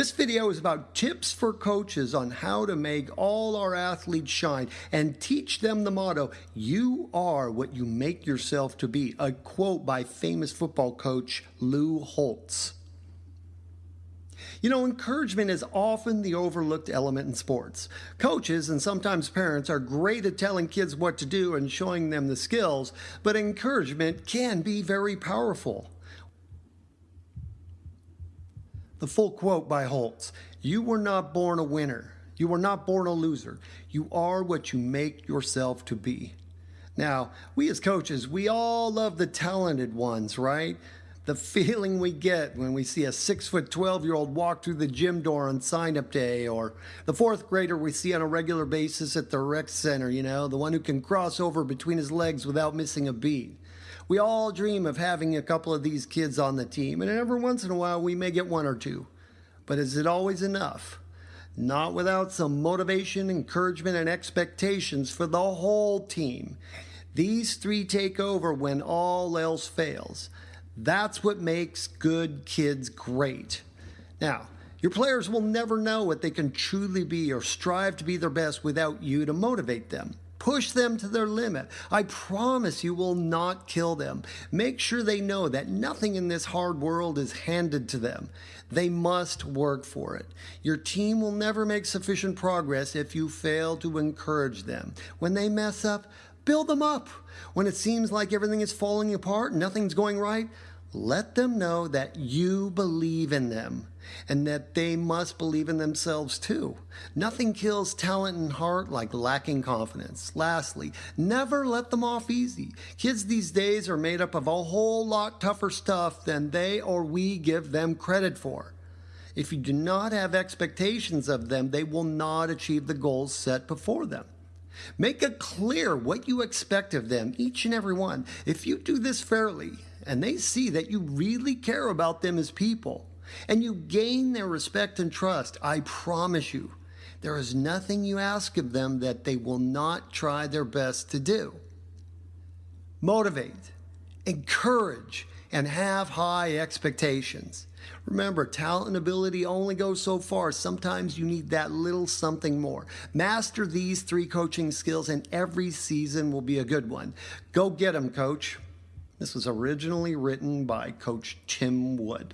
This video is about tips for coaches on how to make all our athletes shine and teach them the motto, you are what you make yourself to be, a quote by famous football coach Lou Holtz. You know, encouragement is often the overlooked element in sports. Coaches and sometimes parents are great at telling kids what to do and showing them the skills, but encouragement can be very powerful. The full quote by Holtz You were not born a winner. You were not born a loser. You are what you make yourself to be. Now, we as coaches, we all love the talented ones, right? The feeling we get when we see a six foot 12 year old walk through the gym door on sign up day, or the fourth grader we see on a regular basis at the rec center, you know, the one who can cross over between his legs without missing a beat. We all dream of having a couple of these kids on the team, and every once in a while we may get one or two. But is it always enough? Not without some motivation, encouragement, and expectations for the whole team. These three take over when all else fails. That's what makes good kids great. Now, your players will never know what they can truly be or strive to be their best without you to motivate them. Push them to their limit. I promise you will not kill them. Make sure they know that nothing in this hard world is handed to them. They must work for it. Your team will never make sufficient progress if you fail to encourage them. When they mess up, build them up. When it seems like everything is falling apart, nothing's going right, let them know that you believe in them and that they must believe in themselves too. Nothing kills talent and heart like lacking confidence. Lastly, never let them off easy. Kids these days are made up of a whole lot tougher stuff than they or we give them credit for. If you do not have expectations of them, they will not achieve the goals set before them. Make it clear what you expect of them, each and every one. If you do this fairly, and they see that you really care about them as people, and you gain their respect and trust, I promise you, there is nothing you ask of them that they will not try their best to do. Motivate, encourage, and have high expectations. Remember, talent and ability only go so far. Sometimes you need that little something more. Master these three coaching skills, and every season will be a good one. Go get them, coach. This was originally written by Coach Tim Wood.